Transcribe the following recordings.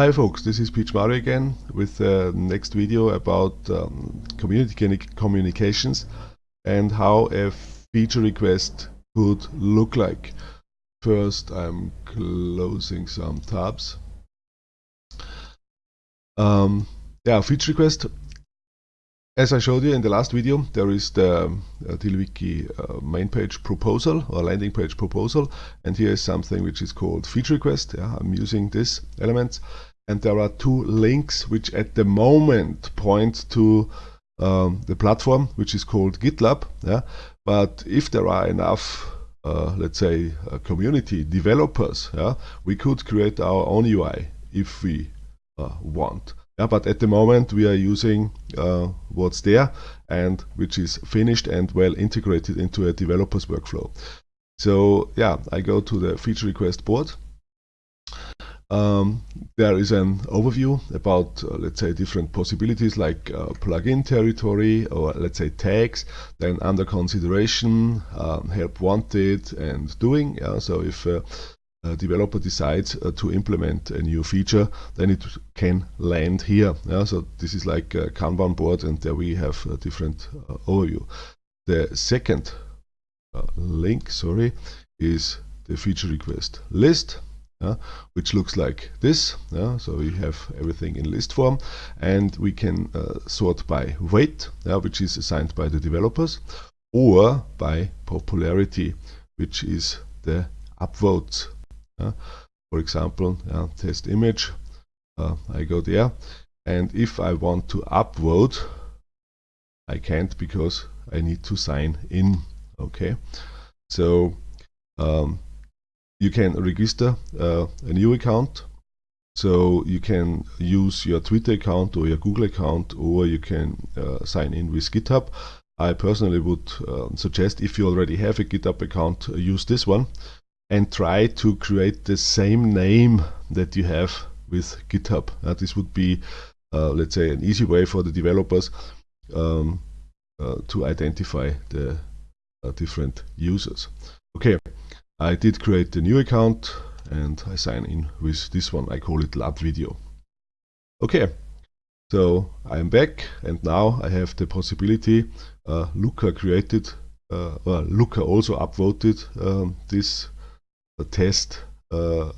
Hi folks, this is Peach Mario again with the next video about um, community communications and how a feature request could look like. First I'm closing some tabs. Um, yeah, feature request as I showed you in the last video, there is the uh, uh, main page proposal or landing page proposal, and here is something which is called feature request. Yeah, I'm using this element, and there are two links which at the moment point to um, the platform, which is called GitLab. Yeah, but if there are enough uh, let's say uh, community developers yeah, we could create our own UI if we uh, want yeah, but at the moment we are using uh, what's there and which is finished and well integrated into a developer's workflow. So yeah, I go to the feature request board. Um, there is an overview about, uh, let's say, different possibilities like uh, plugin territory or let's say tags, then under consideration, um, help wanted and doing. Yeah, so if uh, a developer decides uh, to implement a new feature, then it can land here. Yeah? So this is like a Kanban board and there we have a different uh, overview. The second uh, link, sorry, is the feature request list. Which looks like this. So we have everything in list form and we can uh, sort by weight, which is assigned by the developers, or by popularity, which is the upvotes. For example, test image, uh, I go there, and if I want to upvote, I can't because I need to sign in. Okay, so um, you can register uh, a new account. So you can use your Twitter account or your Google account, or you can uh, sign in with GitHub. I personally would uh, suggest if you already have a GitHub account, use this one and try to create the same name that you have with GitHub. Uh, this would be, uh, let's say, an easy way for the developers um, uh, to identify the uh, different users. Okay, I did create a new account and I sign in with this one. I call it Lab Video. Okay, so I'm back and now I have the possibility. Uh, Luca created, uh, well, Luca also upvoted um, this test uh,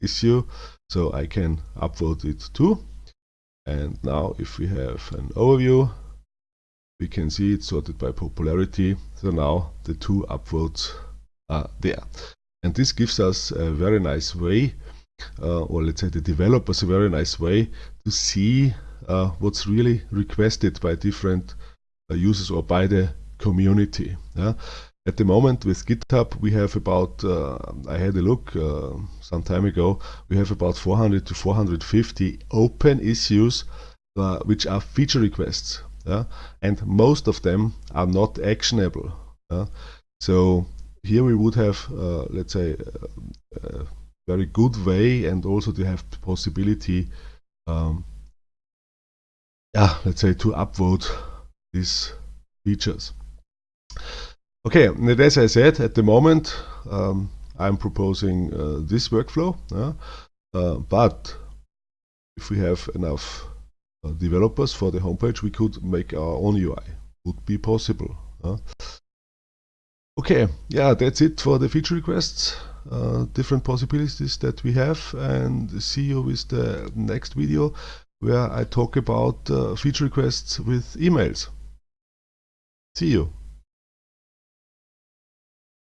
issue so I can upvote it too and now if we have an overview we can see it's sorted by popularity so now the two upvotes there and this gives us a very nice way uh, or let's say the developers a very nice way to see uh, what's really requested by different uh, users or by the community yeah? At the moment with GitHub we have about, uh, I had a look uh, some time ago, we have about 400 to 450 open issues uh, which are feature requests. Yeah? And most of them are not actionable. Yeah? So here we would have, uh, let's say, a very good way and also to have the possibility, um, yeah, let's say, to upvote these features. Okay, and as I said, at the moment um, I'm proposing uh, this workflow, uh, but if we have enough uh, developers for the homepage, we could make our own UI. Would be possible. Okay, yeah, that's it for the feature requests. Uh, different possibilities that we have and see you with the next video where I talk about uh, feature requests with emails. See you.